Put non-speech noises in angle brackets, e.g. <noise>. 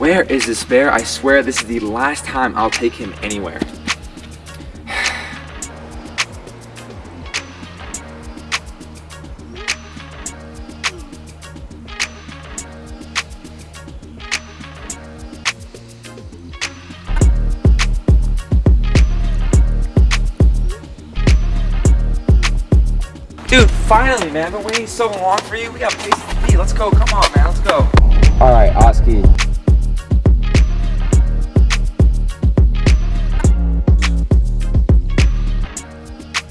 Where is this bear? I swear this is the last time I'll take him anywhere. <sighs> Dude, finally, man. I've been waiting so long for you. We got places to be. Let's go. Come on, man. Let's go.